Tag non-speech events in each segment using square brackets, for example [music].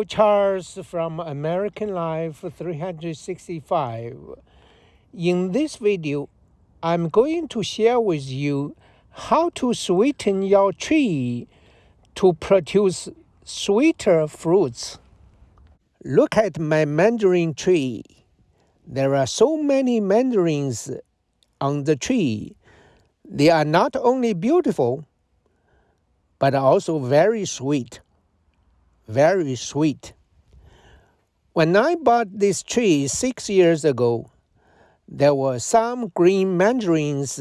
Charles from American Life 365. In this video, I'm going to share with you how to sweeten your tree to produce sweeter fruits. Look at my mandarin tree. There are so many mandarins on the tree. They are not only beautiful, but also very sweet very sweet. When I bought this tree six years ago, there were some green mandarins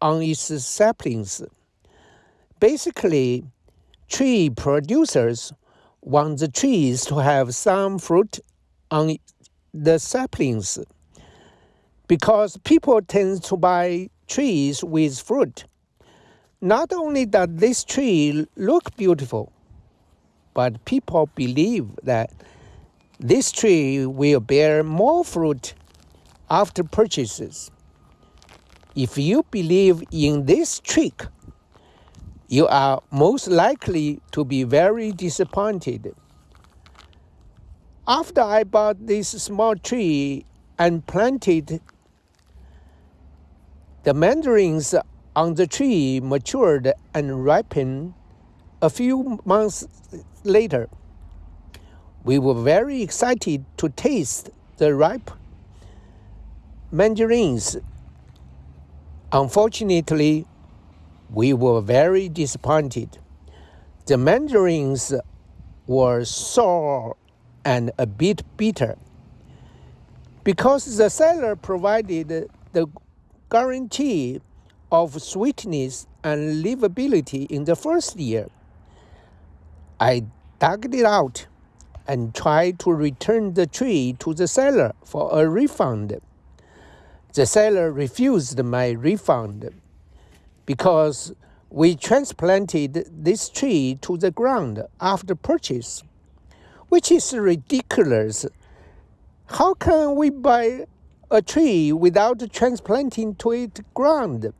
on its saplings. Basically, tree producers want the trees to have some fruit on the saplings because people tend to buy trees with fruit. Not only does this tree look beautiful, but people believe that this tree will bear more fruit after purchases. If you believe in this trick, you are most likely to be very disappointed. After I bought this small tree and planted, the mandarins on the tree matured and ripened a few months later, we were very excited to taste the ripe mandarins. Unfortunately, we were very disappointed. The mandarins were sour and a bit bitter. Because the seller provided the guarantee of sweetness and livability in the first year, I dug it out and tried to return the tree to the seller for a refund. The seller refused my refund because we transplanted this tree to the ground after purchase, which is ridiculous. How can we buy a tree without transplanting to its ground?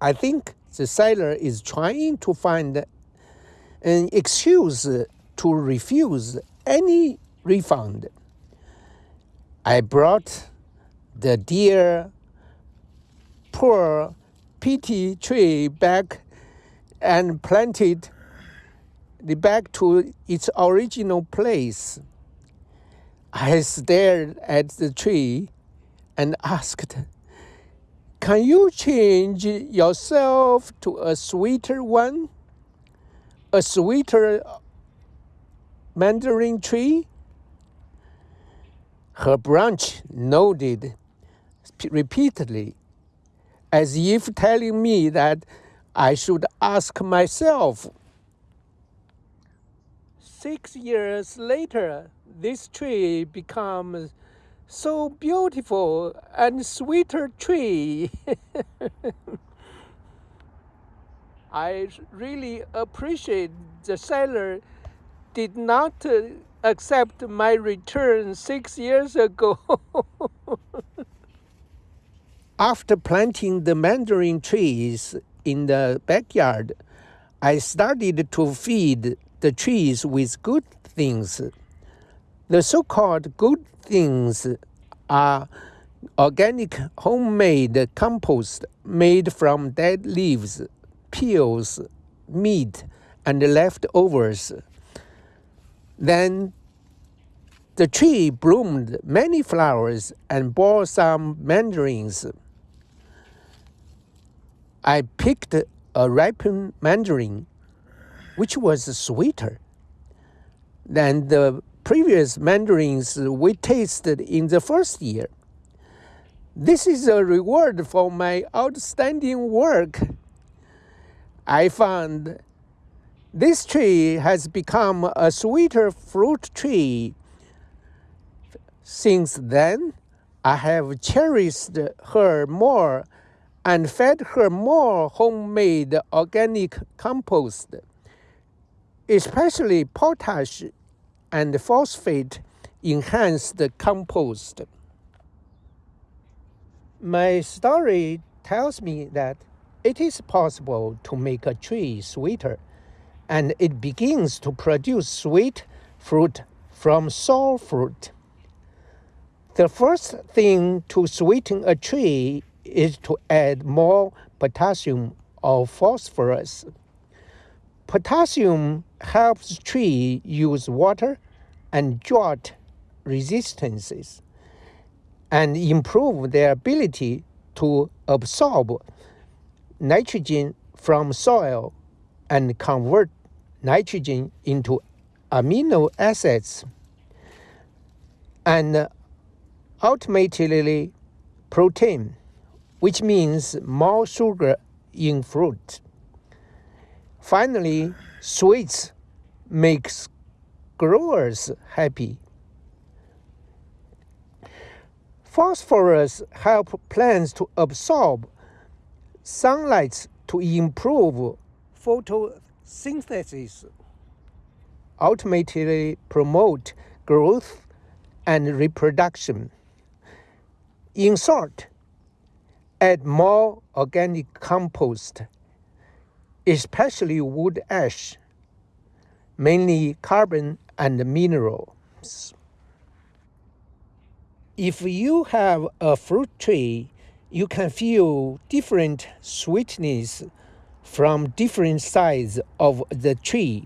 I think the seller is trying to find an excuse to refuse any refund. I brought the dear, poor, pity tree back and planted it back to its original place. I stared at the tree and asked, Can you change yourself to a sweeter one? A sweeter uh, mandarin tree? Her branch nodded repeatedly, as if telling me that I should ask myself. Six years later, this tree becomes so beautiful and sweeter tree. [laughs] I really appreciate the seller did not uh, accept my return six years ago. [laughs] After planting the mandarin trees in the backyard, I started to feed the trees with good things. The so called good things are organic homemade compost made from dead leaves peels, meat, and leftovers. Then the tree bloomed many flowers and bore some mandarins. I picked a ripened mandarin, which was sweeter than the previous mandarins we tasted in the first year. This is a reward for my outstanding work. I found this tree has become a sweeter fruit tree. Since then, I have cherished her more and fed her more homemade organic compost, especially potash and phosphate enhanced compost. My story tells me that it is possible to make a tree sweeter and it begins to produce sweet fruit from sour fruit. The first thing to sweeten a tree is to add more potassium or phosphorus. Potassium helps tree use water and drought resistances and improve their ability to absorb nitrogen from soil and convert nitrogen into amino acids and uh, ultimately protein, which means more sugar in fruit. Finally, sweets makes growers happy. Phosphorus help plants to absorb sunlight to improve photosynthesis, ultimately promote growth and reproduction. In short, add more organic compost, especially wood ash, mainly carbon and minerals. If you have a fruit tree, you can feel different sweetness from different sides of the tree.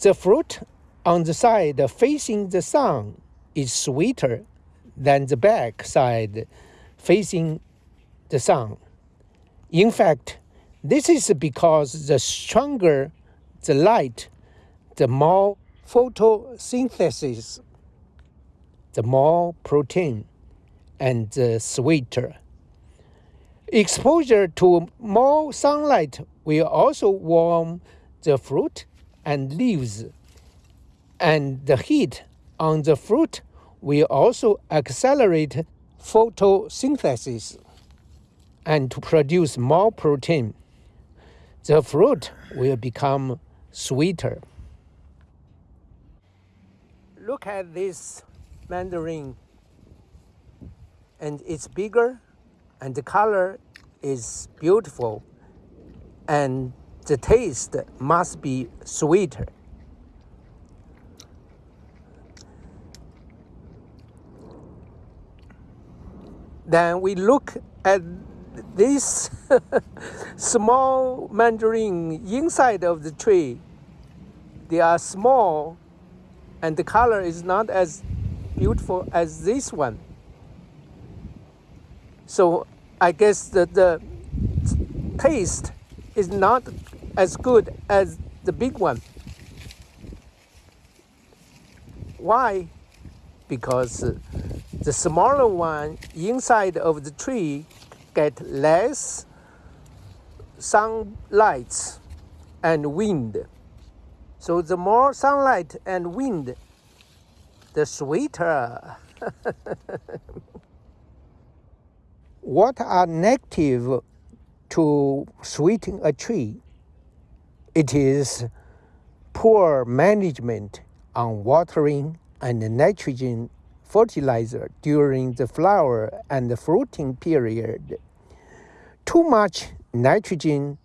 The fruit on the side facing the sun is sweeter than the back side facing the sun. In fact, this is because the stronger the light, the more photosynthesis, the more protein, and the sweeter. Exposure to more sunlight will also warm the fruit and leaves, and the heat on the fruit will also accelerate photosynthesis and to produce more protein. The fruit will become sweeter. Look at this mandarin and it's bigger and the color is beautiful and the taste must be sweeter. Then we look at this [laughs] small mandarin inside of the tree. They are small and the color is not as beautiful as this one. So I guess the, the taste is not as good as the big one. Why? Because uh, the smaller one inside of the tree get less sunlight and wind. So the more sunlight and wind, the sweeter. [laughs] what are negative to sweeten a tree? It is poor management on watering and nitrogen fertilizer during the flower and the fruiting period. Too much nitrogen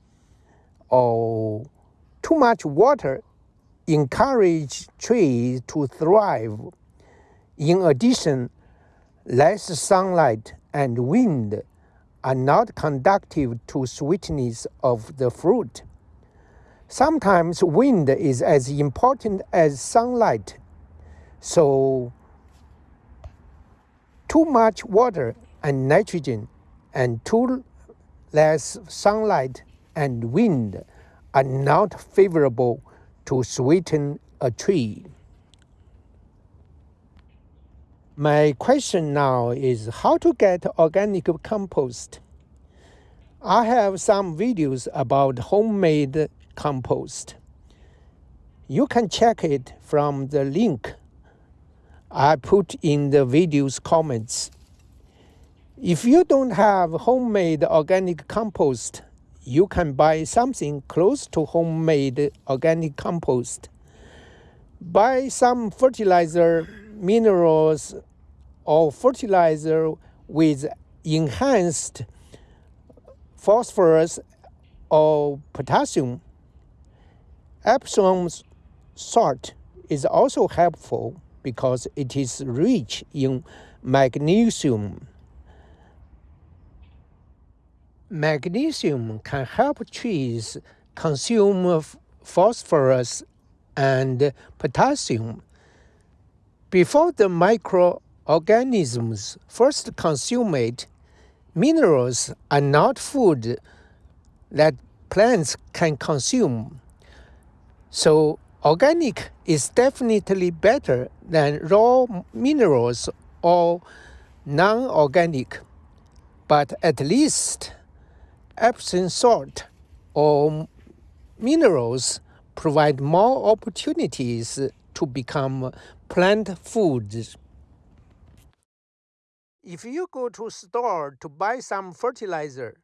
or too much water encourage trees to thrive. In addition, less sunlight and wind are not conducive to sweetness of the fruit. Sometimes wind is as important as sunlight, so too much water and nitrogen and too less sunlight and wind are not favorable to sweeten a tree. My question now is how to get organic compost. I have some videos about homemade compost. You can check it from the link I put in the video's comments. If you don't have homemade organic compost, you can buy something close to homemade organic compost. Buy some fertilizer minerals or fertilizer with enhanced phosphorus or potassium Epsom salt is also helpful because it is rich in magnesium. Magnesium can help trees consume phosphorus and potassium. Before the microorganisms first consume it, minerals are not food that plants can consume. So organic is definitely better than raw minerals or non-organic, but at least Epsom salt or minerals provide more opportunities to become plant foods. If you go to store to buy some fertilizer,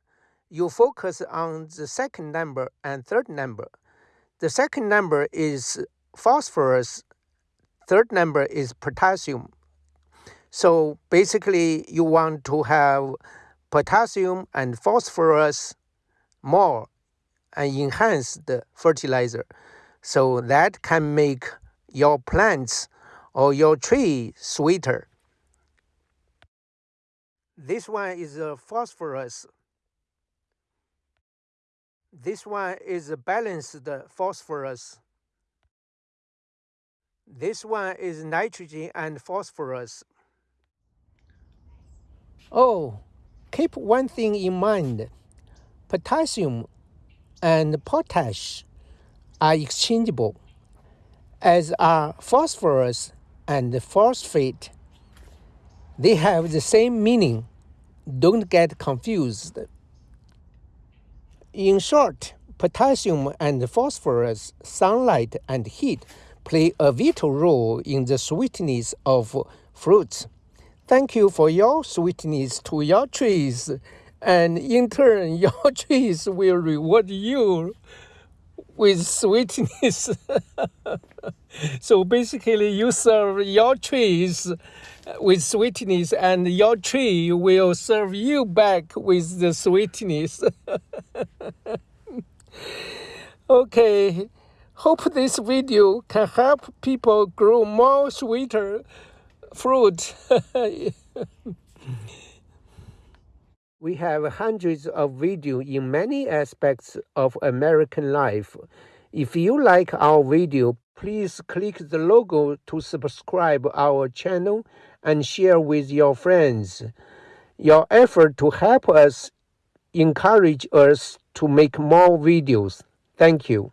you focus on the second number and third number. The second number is phosphorus, third number is potassium. So basically you want to have potassium and phosphorus more and enhance the fertilizer. So that can make your plants or your tree sweeter. This one is a phosphorus. This one is a balanced phosphorus. This one is nitrogen and phosphorus. Oh, keep one thing in mind. Potassium and potash are exchangeable, as are phosphorus and phosphate. They have the same meaning. Don't get confused. In short, potassium and phosphorus, sunlight and heat play a vital role in the sweetness of fruits. Thank you for your sweetness to your trees, and in turn, [laughs] your trees will reward you with sweetness. [laughs] so basically, you serve your trees with sweetness, and your tree will serve you back with the sweetness. [laughs] okay, hope this video can help people grow more sweeter fruit. [laughs] we have hundreds of videos in many aspects of American life. If you like our video, please click the logo to subscribe our channel and share with your friends. Your effort to help us encourage us to make more videos. Thank you.